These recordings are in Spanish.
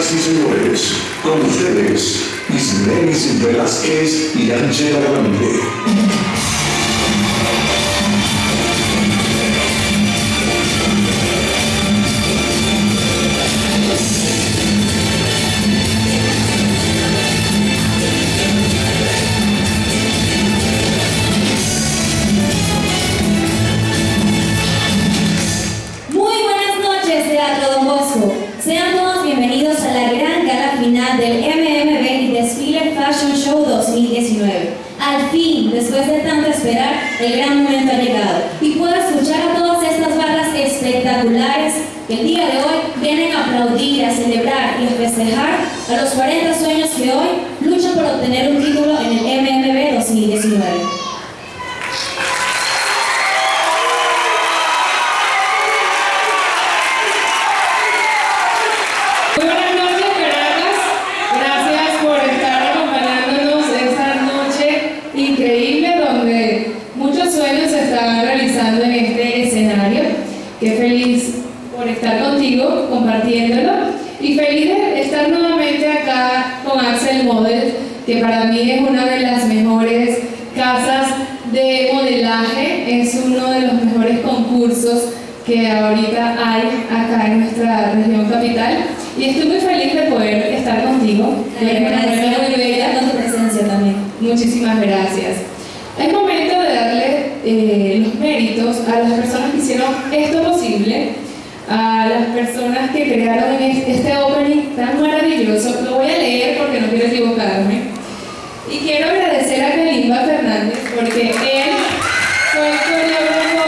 Y señores, con ustedes, Islenis Velázquez y Ángela Grande. Noches, Teatro Don Bosco. Sean todos bienvenidos a la gran gala final del MMB Desfile Fashion Show 2019. Al fin, después de tanto esperar, el gran momento ha llegado y puedo escuchar a todas estas barras espectaculares que el día de hoy vienen a aplaudir, a celebrar y a festejar a los 40 sueños que hoy luchan por obtener un título en el MMB 2019. Muy buenas noches, Caracas. Gracias por estar acompañándonos esta noche increíble donde muchos sueños se están realizando en este escenario. Qué feliz por estar contigo, compartiéndolo. Y feliz de estar nuevamente acá con Axel Model, que para mí es una de las mejores casas de modelaje, es uno de los mejores concursos que ahorita hay acá en nuestra región capital y estoy muy feliz de poder estar contigo. Eres una mujer muy bella. con tu presencia también. Muchísimas gracias. Es momento de darle eh, los méritos a las personas que hicieron esto posible, a las personas que crearon es- este opening tan maravilloso. Lo voy a leer porque no quiero equivocarme. Y quiero agradecer a Kalimba Fernández porque él fue el coreógrafo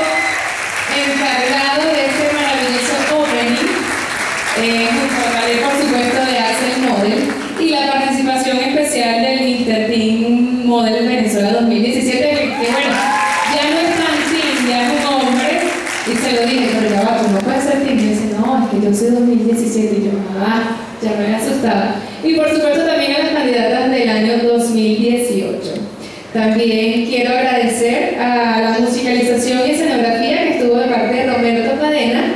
encargado de este maravilloso opening, eh, junto a Khaled, por supuesto, de Axel Model, y la participación especial del Mr. Team Model Venezuela 2017, que, que bueno, ya no es tan team, ya es un hombre, y se lo dije, pero ya va, pues no puede ser team, y dice, no, es que yo soy 2017, y yo, ah, ya me había asustado. Y por supuesto también a las candidatas del año 2018. También quiero agradecer a la musicalización y escenografía que estuvo de parte de Roberto Cadena,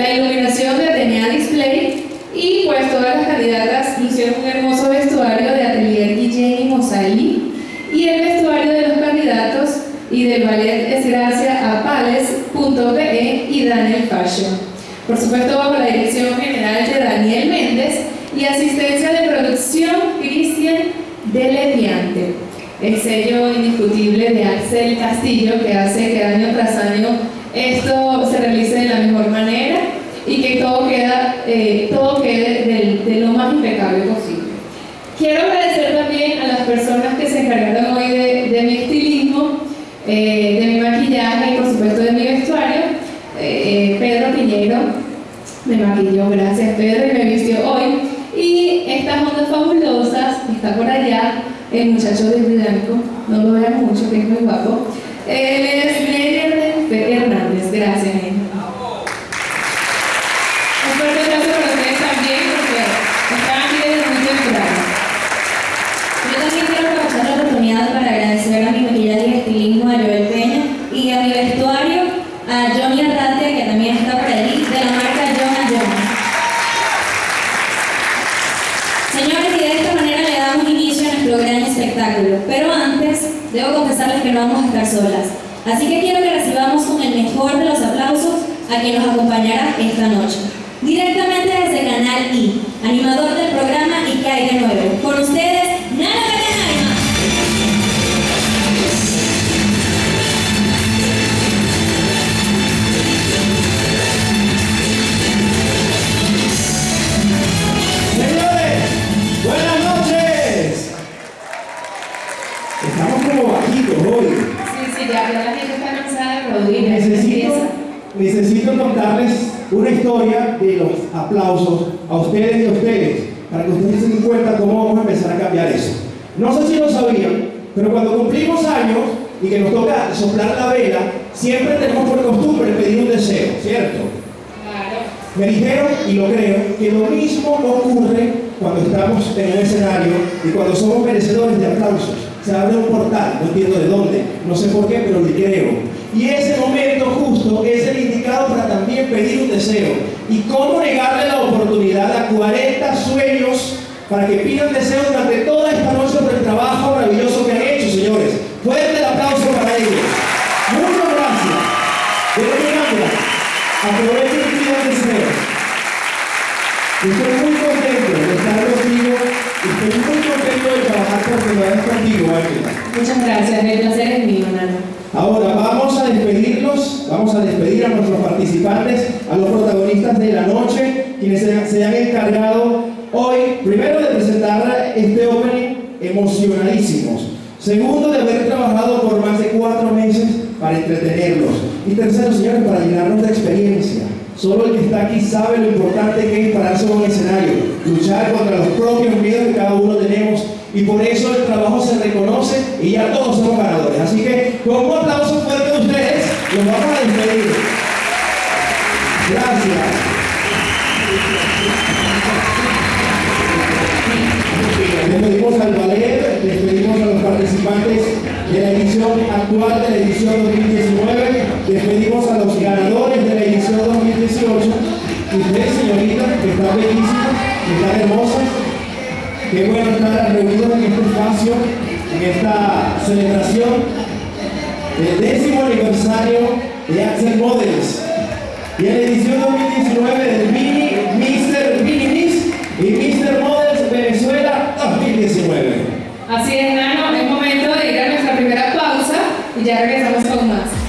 la iluminación de Atenea Display y pues todas las candidatas lucieron un hermoso vestuario de Atelier Guillén y y el vestuario de los candidatos y del ballet es gracias a pales.be y Daniel Fashion. Por supuesto bajo la dirección general de Daniel Méndez y asistencia de producción Cristian de Leviante. El sello indiscutible de Axel Castillo que hace que año tras año esto se realice de la mejor manera y que todo, queda, eh, todo quede del- de, lo más impecable posible. Quiero agradecer también a las personas que se encargaron hoy de, de mi estilismo, eh, de mi maquillaje y por supuesto de mi vestuario. Eh, Pedro Piñero me maquilló, gracias Pedro, y me vistió hoy. Y estas ondas fabulosas, está por allá, el muchacho de blanco, no lo vean mucho, que es muy guapo. Él es Hernández, gracias. Neyer. Un fuerte aplauso para ustedes también, porque están aquí desde muy temprano. Yo también quiero aprovechar la oportunidad para agradecer a mi maquillaje y estilismo a Joel Peña y a mi vestuario a Johnny Arratia, que también está por ahí, de la marca John John. Señores, y de esta manera le damos inicio a nuestro gran espectáculo. Pero antes, debo que no vamos a estar solas. Así que quiero que recibamos con el mejor de los aplausos a quien nos acompañará esta noche. Directamente desde Canal I, animador del programa Y que hay de nuevo. Con ustedes, Estamos como bajitos hoy. Sí, sí, ya, ya la gente está cansada de aplaudir. Necesito, necesito contarles una historia de los aplausos a ustedes y a ustedes, para que ustedes se den cuenta cómo vamos a empezar a cambiar eso. No sé si lo sabían, pero cuando cumplimos años y que nos toca soplar la vela, siempre tenemos por costumbre pedir un deseo, ¿cierto? Claro. Me dijeron, y lo creo, que lo mismo ocurre cuando estamos en un escenario y cuando somos merecedores de aplausos. Se abre un portal, no entiendo de dónde, no sé por qué, pero lo creo. Y ese momento justo es el indicado para también pedir un deseo. ¿Y cómo negarle la oportunidad? a 40 sueños para que pidan deseos durante toda esta noche por el trabajo maravilloso que han hecho, señores. Fuerte el aplauso para ellos. Muchas gracias. De verdad, aprovechen y pidan deseos. Estoy muy contento de estar contigo estoy muy de trabajar por primera vez contigo, Ángela. Muchas gracias, el placer es mío, Nano. Ahora vamos a despedirlos, vamos a despedir a nuestros participantes, a los protagonistas de la noche, quienes se, se han encargado hoy, primero de presentar este opening emocionadísimos, segundo de haber trabajado por más de cuatro meses para entretenerlos y tercero, señores, para llenarnos de experiencia. Solo el que está aquí sabe lo importante que es pararse en un escenario, luchar contra los propios miedos que cada uno tenemos y por eso el trabajo se reconoce y ya todos somos ganadores. Así que con un aplauso fuerte de ustedes, los vamos a despedir. Gracias. Despedimos al ballet, despedimos a los participantes de la edición actual de la edición 2019, despedimos a los ganadores la edición 2018 y ustedes señoritas que están bellísimas, que están hermosas, qué bueno estar reunidos en este espacio, en esta celebración del décimo aniversario de Axel Models y en la edición 2019 del Mini Mr. Mini y Mr. Models Venezuela 2019. Así es, Nano, es momento de ir a nuestra primera pausa y ya regresamos con más.